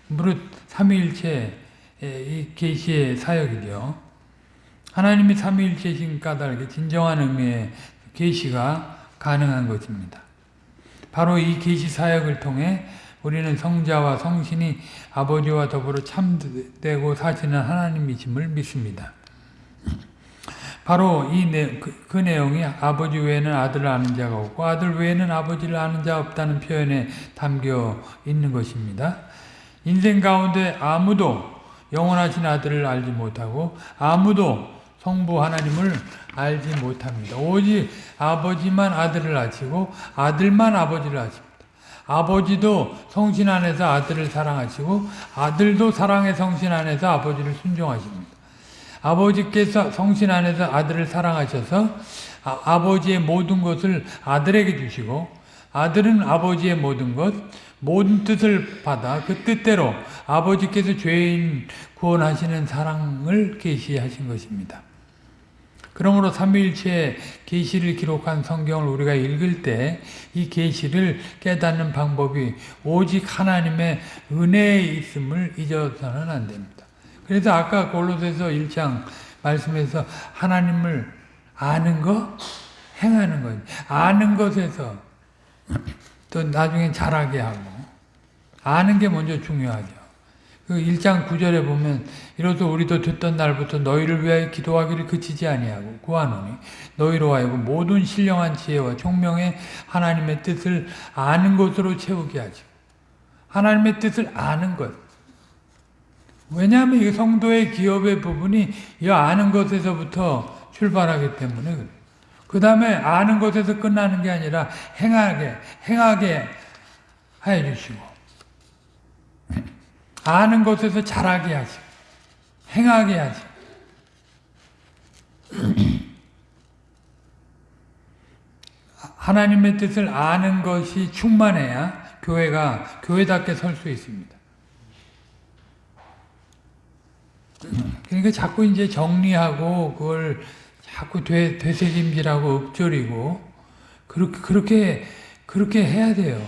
S1: 무릇 삼위일체 이 계시의 사역이죠. 하나님이 삼위일체신 까닭에 진정한 의미의 계시가 가능한 것입니다. 바로 이 계시 사역을 통해 우리는 성자와 성신이 아버지와 더불어 참되고 사시는 하나님이심을 믿습니다. 바로 이 내, 그, 그 내용이 아버지 외에는 아들을 아는 자가 없고 아들 외에는 아버지를 아는 자 없다는 표현에 담겨 있는 것입니다. 인생 가운데 아무도 영원하신 아들을 알지 못하고 아무도 성부 하나님을 알지 못합니다. 오직 아버지만 아들을 아시고 아들만 아버지를 아십니다. 아버지도 성신 안에서 아들을 사랑하시고 아들도 사랑의 성신 안에서 아버지를 순종하십니다. 아버지께서 성신 안에서 아들을 사랑하셔서 아, 버지의 모든 것을 아들에게 주시고 아들은 아버지의 모든 것, 모든 뜻을 받아 그 뜻대로 아버지께서 죄인 구원하시는 사랑을 계시하신 것입니다. 그러므로 삼위일체의 계시를 기록한 성경을 우리가 읽을 때 이 계시를 깨닫는 방법이 오직 하나님의 은혜에 있음을 잊어서는 안 됩니다. 그래서 아까 골로새서 1장 말씀에서 하나님을 아는 것, 행하는 것, 아는 것에서 또 나중에 잘하게 하고 아는 게 먼저 중요하죠. 그 1장 9절에 보면 이로써 우리도 듣던 날부터 너희를 위하여 기도하기를 그치지 아니하고 구하노니 너희로 하여금 모든 신령한 지혜와 총명의 하나님의 뜻을 아는 것으로 채우게 하죠. 하나님의 뜻을 아는 것. 왜냐하면 이 성도의 기업의 부분이 이 아는 것에서부터 출발하기 때문에 그래요. 그 다음에 아는 것에서 끝나는 게 아니라 행하게, 행하게 해 주시고 아는 것에서 잘하게 하시고 행하게 하시고 하나님의 뜻을 아는 것이 충만해야 교회가 교회답게 설 수 있습니다. 그러니까 자꾸 이제 정리하고 그걸 자꾸 되, 되새김질하고 읊조리고 그렇게 그렇게 그렇게 해야 돼요.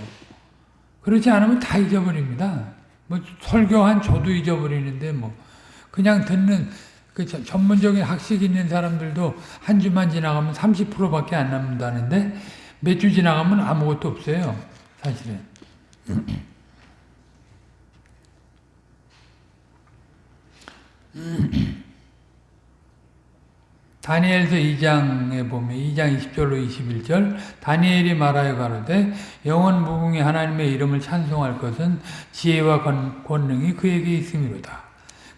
S1: 그렇지 않으면 다 잊어버립니다. 뭐 설교한 저도 잊어버리는데 뭐 그냥 듣는 그 전문적인 학식 있는 사람들도 한 주만 지나가면 30%밖에 안 남는다는데 몇 주 지나가면 아무것도 없어요. 사실은. 다니엘서 2장에 보면 2장 20절로 21절 다니엘이 말하여 가로되 영원 무궁의 하나님의 이름을 찬송할 것은 지혜와 권, 권능이 그에게 있음이로다.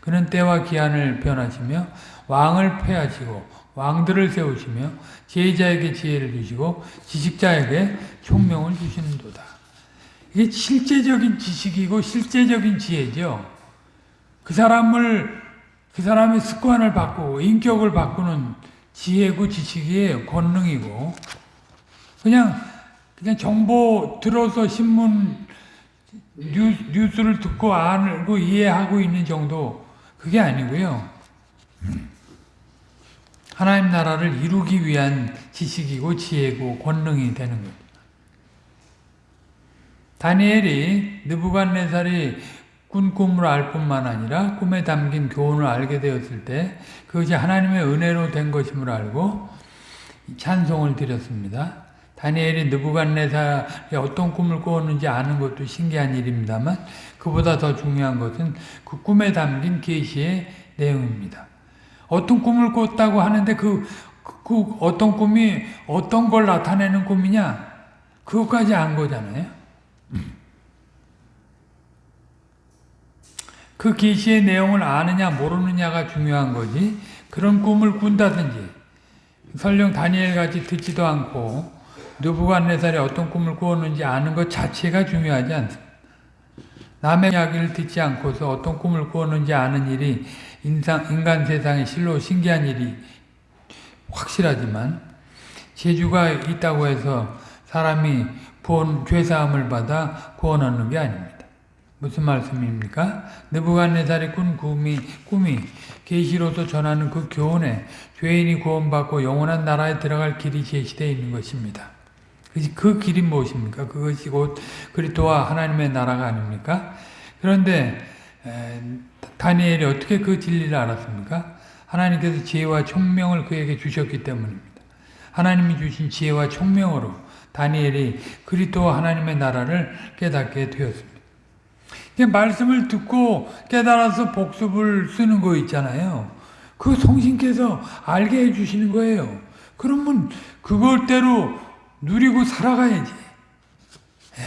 S1: 그는 때와 기한을 변하시며 왕을 폐하시고 왕들을 세우시며 제자에게 지혜를 주시고 지식자에게 총명을 주시는도다. 이게 실제적인 지식이고 실제적인 지혜죠. 그 사람을 그 사람의 습관을 바꾸고 인격을 바꾸는 지혜고 지식이에요. 권능이고. 그냥 그냥 정보 들어서 신문 뉴, 뉴스 를 듣고 알고 이해하고 있는 정도 그게 아니고요. 하나님 나라를 이루기 위한 지식이고 지혜고 권능이 되는 거죠. 다니엘이 느부갓네살이 꾼 꿈을 알 뿐만 아니라 꿈에 담긴 교훈을 알게 되었을 때 그것이 하나님의 은혜로 된 것임을 알고 찬송을 드렸습니다. 다니엘이 느부갓네살이 어떤 꿈을 꾸었는지 아는 것도 신기한 일입니다만 그보다 더 중요한 것은 그 꿈에 담긴 계시의 내용입니다. 어떤 꿈을 꿨다고 하는데 그, 그, 그 어떤 꿈이 어떤 걸 나타내는 꿈이냐 그것까지 안 거잖아요. 그 계시의 내용을 아느냐 모르느냐가 중요한 거지 그런 꿈을 꾼다든지 설령 다니엘 같이 듣지도 않고 느부갓네살이 어떤 꿈을 꾸었는지 아는 것 자체가 중요하지 않습니다. 남의 이야기를 듣지 않고서 어떤 꿈을 꾸었는지 아는 일이 인상, 인간 세상에 실로 신기한 일이 확실하지만 재주가 있다고 해서 사람이 구원, 죄사함을 받아 구원하는 게 아닙니다. 무슨 말씀입니까? 느부갓네살이 꾼 꿈이, 꿈이 계시로서 전하는 그 교훈에 죄인이 구원받고 영원한 나라에 들어갈 길이 제시되어 있는 것입니다. 그 길이 무엇입니까? 그것이 곧 그리스도와 하나님의 나라가 아닙니까? 그런데 에, 다니엘이 어떻게 그 진리를 알았습니까? 하나님께서 지혜와 총명을 그에게 주셨기 때문입니다. 하나님이 주신 지혜와 총명으로 다니엘이 그리스도와 하나님의 나라를 깨닫게 되었습니다. 말씀을 듣고 깨달아서 복습을 쓰는 거 있잖아요. 그 성신께서 알게 해주시는 거예요. 그러면 그걸대로 누리고 살아가야지. 예.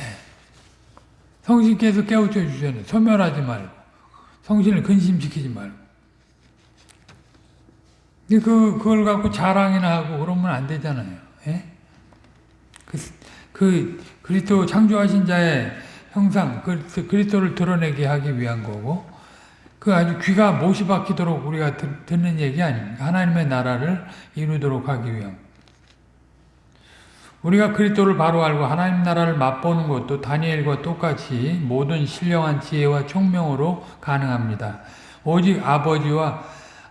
S1: 성신께서 깨우쳐 주셨네. 소멸하지 말고. 성신을 근심시키지 말고. 근데 그, 그걸 갖고 자랑이나 하고 그러면 안 되잖아요. 예? 그, 그, 그리스도 창조하신 자의 형상, 그리스도를 드러내게 하기 위한 거고, 그 아주 귀가 못이 박히도록 우리가 듣는 얘기 아닙니까? 하나님의 나라를 이루도록 하기 위한. 우리가 그리스도를 바로 알고 하나님 나라를 맛보는 것도 다니엘과 똑같이 모든 신령한 지혜와 총명으로 가능합니다. 오직 아버지와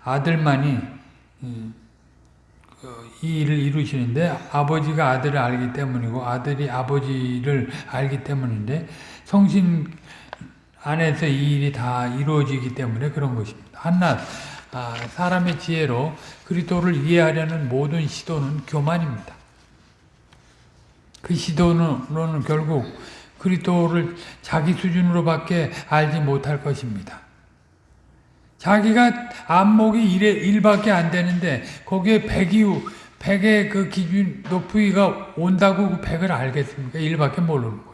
S1: 아들만이 그 이 일을 이루시는데 아버지가 아들을 알기 때문이고 아들이 아버지를 알기 때문인데 성신 안에서 이 일이 다 이루어지기 때문에 그런 것입니다. 한낱 아, 사람의 지혜로 그리스도를 이해하려는 모든 시도는 교만입니다. 그 시도는 결국 그리스도를 자기 수준으로밖에 알지 못할 것입니다. 자기가 안목이 1에 1밖에 안 되는데 거기에 100이 100의 그 기준 높이가 온다고 그 100을 알겠습니까? 1밖에 모르는 거죠.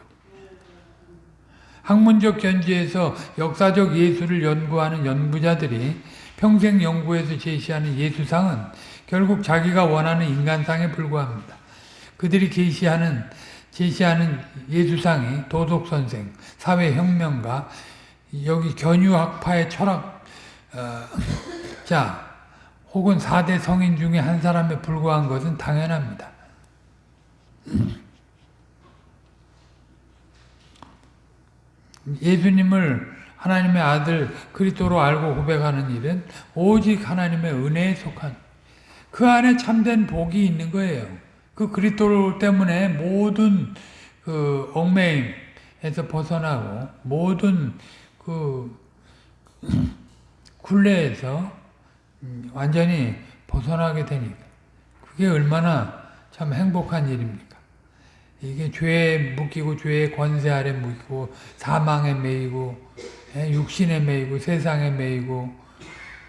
S1: 학문적 견지에서 역사적 예술을 연구하는 연구자들이 평생 연구에서 제시하는 예수상은 결국 자기가 원하는 인간상에 불과합니다. 그들이 제시하는 제시하는 예수상이 도덕선생, 사회혁명가, 여기 견유학파의 철학 어, 자 혹은 4대 성인 중에 한 사람에 불과한 것은 당연합니다. 예수님을 하나님의 아들 그리스도로 알고 고백하는 일은 오직 하나님의 은혜에 속한 그 안에 참된 복이 있는 거예요. 그 그리스도 때문에 모든 그 얽매임에서 벗어나고 모든 그 굴레에서 완전히 벗어나게 되니까 그게 얼마나 참 행복한 일입니까? 이게 죄에 묶이고 죄의 권세 아래 묶이고 사망에 매이고 예, 육신에 매이고 세상에 매이고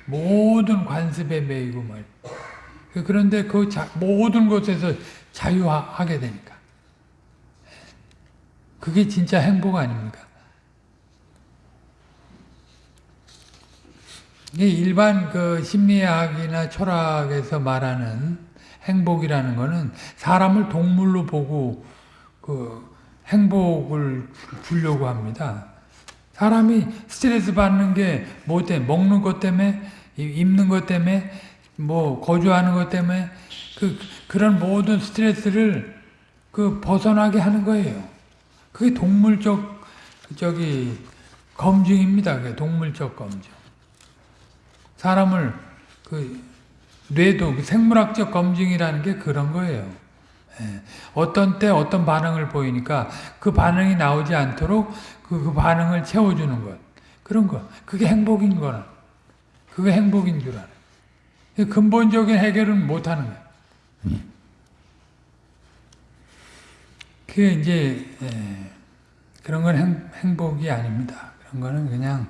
S1: 모든 관습에 매이고 말. 그런데 그 자, 모든 것에서 자유하게 되니까. 그게 진짜 행복 아닙니까? 일반 그 심리학이나 철학에서 말하는 행복이라는 것은 사람을 동물로 보고 그 행복을 주려고 합니다. 사람이 스트레스 받는 게 뭐 때문에 먹는 것 때문에 입는 것 때문에 뭐 거주하는 것 때문에 그 그런 모든 스트레스를 그 벗어나게 하는 거예요. 그게 동물적 저기 검증입니다. 그 동물적 검증. 사람을 그 뇌도 그 생물학적 검증이라는 게 그런 거예요. 예. 어떤 때 어떤 반응을 보이니까 그 반응이 나오지 않도록 그, 그 반응을 채워주는 것. 그런 거. 그게 행복인 거는. 그게 행복인 줄 알아요. 근본적인 해결은 못 하는 거예요. 그게 이제, 예, 그런 건 행, 행복이 아닙니다. 그런 거는 그냥,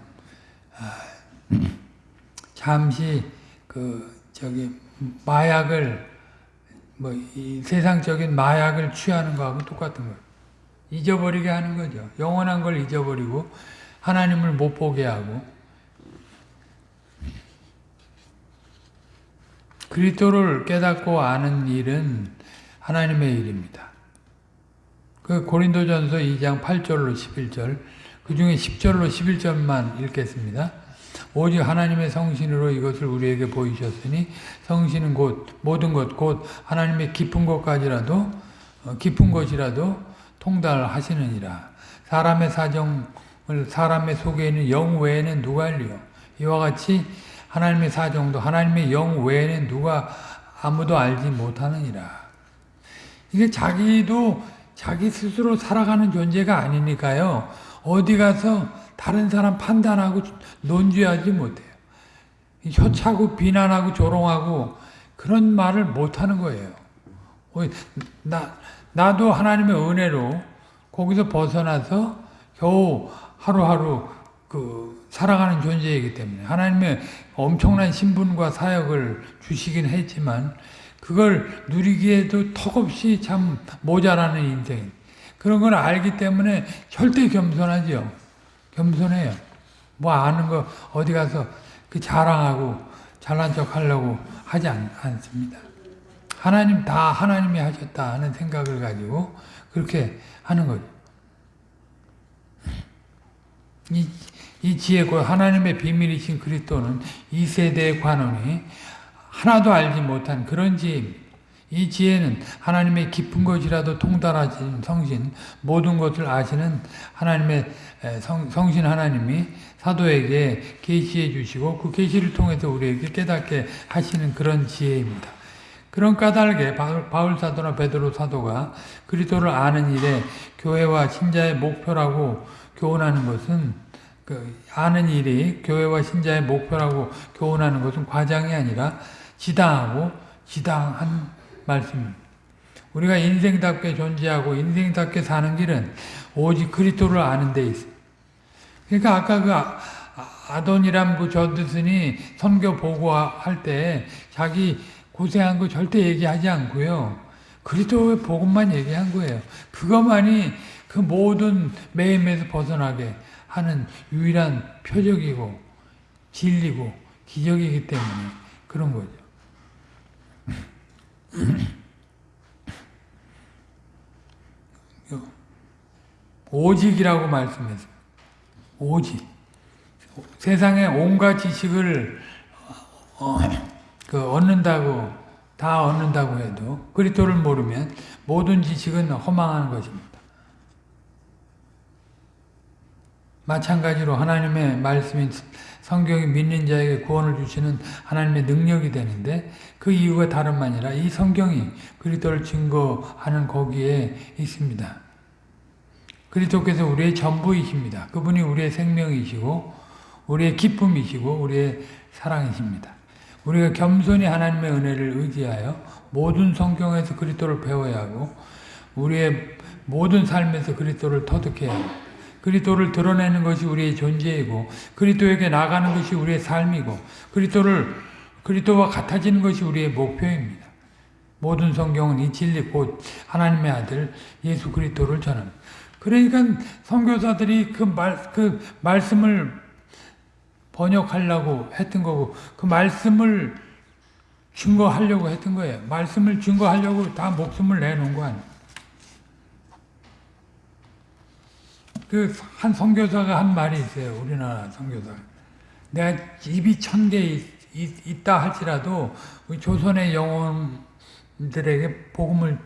S1: 아, 잠시 그, 저기, 마약을, 뭐, 이 세상적인 마약을 취하는 거하고 똑같은 거예요. 잊어버리게 하는 거죠. 영원한 걸 잊어버리고, 하나님을 못 보게 하고, 그리스도를 깨닫고 아는 일은 하나님의 일입니다. 그 고린도전서 2장 8절로 11절, 그 중에 10절로 11절만 읽겠습니다. 오직 하나님의 성신으로 이것을 우리에게 보이셨으니 성신은 곧 모든 것, 곧 하나님의 깊은 것까지라도 어, 깊은 것이라도 통달하시느니라. 사람의 사정을 사람의 속에 있는 영 외에는 누가 알리요? 이와 같이 하나님의 사정도 하나님의 영 외에는 누가 아무도 알지 못하느니라. 이게 자기도 자기 스스로 살아가는 존재가 아니니까요. 어디 가서 다른 사람 판단하고 논지하지 못해요. 혀차고 비난하고 조롱하고 그런 말을 못하는 거예요. 나, 나도 하나님의 은혜로 거기서 벗어나서 겨우 하루하루 그 살아가는 존재이기 때문에 하나님의 엄청난 신분과 사역을 주시긴 했지만 그걸 누리기에도 턱없이 참 모자라는 인생 그런 걸 알기 때문에 절대 겸손하죠. 겸손해요. 뭐 아는 거 어디 가서 그 자랑하고 잘난 척 하려고 하지 않, 않습니다. 하나님 다 하나님이 하셨다 하는 생각을 가지고 그렇게 하는 거죠. 이, 이 지혜 곧 하나님의 비밀이신 그리스도는 이 세대의 관원이 하나도 알지 못한 그런 지혜입니다. 이 지혜는 하나님의 깊은 것이라도 통달하신 성신 모든 것을 아시는 하나님의 성, 성신 하나님이 사도에게 계시해 주시고 그 계시를 통해서 우리에게 깨닫게 하시는 그런 지혜입니다. 그런 까닭에 바울 사도나 베드로 사도가 그리스도를 아는 일에 교회와 신자의 목표라고 교훈하는 것은 그 아는 일이 교회와 신자의 목표라고 교훈하는 것은 과장이 아니라 지당하고 지당한 말씀입니다. 우리가 인생답게 존재하고 인생답게 사는 길은 오직 그리스도를 아는 데 있어요. 그러니까 아까 그 아, 아돈이람 그 저드슨이 선교 보고할 때 자기 고생한 거 절대 얘기하지 않고요. 그리스도의 복음만 얘기한 거예요. 그것만이 그 모든 매임에서 벗어나게 하는 유일한 표적이고 진리고 기적이기 때문에 그런 거죠. 오직이라고 말씀했어요. 오직. 세상에 온갖 지식을 어, 그 얻는다고 다 얻는다고 해도 그리스도를 모르면 모든 지식은 허망한 것입니다. 마찬가지로 하나님의 말씀인 성경이 믿는 자에게 구원을 주시는 하나님의 능력이 되는데 그 이유가 다름 아니라 이 성경이 그리스도를 증거하는 거기에 있습니다. 그리스도께서 우리의 전부이십니다. 그분이 우리의 생명이시고 우리의 기쁨이시고 우리의 사랑이십니다. 우리가 겸손히 하나님의 은혜를 의지하여 모든 성경에서 그리스도를 배워야 하고 우리의 모든 삶에서 그리스도를 터득해야 합니다. 그리스도를 드러내는 것이 우리의 존재이고 그리스도에게 나가는 것이 우리의 삶이고 그리스도를 그리스도와 같아지는 것이 우리의 목표입니다. 모든 성경은 이 진리 곧 하나님의 아들 예수 그리스도를 전합니다. 그러니까 선교사들이 그 말, 그 말씀을 번역하려고 했던 거고 그 말씀을 증거하려고 했던 거예요. 말씀을 증거하려고 다 목숨을 내놓은 거 아니에요. 그 한 선교사가 한 말이 있어요. 우리나라 선교사. 내가 입이 천 개 있다 할지라도 조선의 영혼들에게 복음을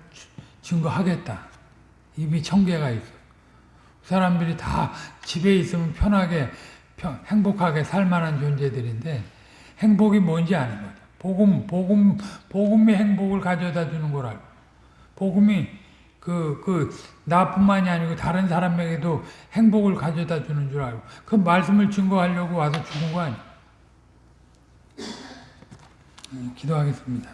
S1: 증거하겠다. 입이 천 개가 있어. 사람들이 다 집에 있으면 편하게 편- 행복하게 살 만한 존재들인데 행복이 뭔지 아는 거죠. 복음 복음 복음이 행복을 가져다 주는 걸 알고 복음이 그 그 나뿐만이 아니고 다른 사람에게도 행복을 가져다 주는 줄 알고 그 말씀을 증거하려고 와서 죽은 거 아니에요. 음, 기도하겠습니다.